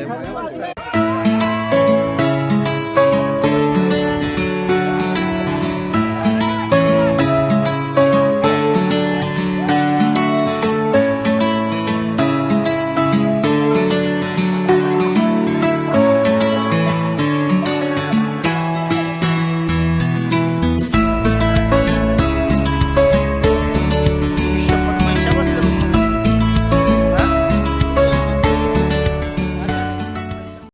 É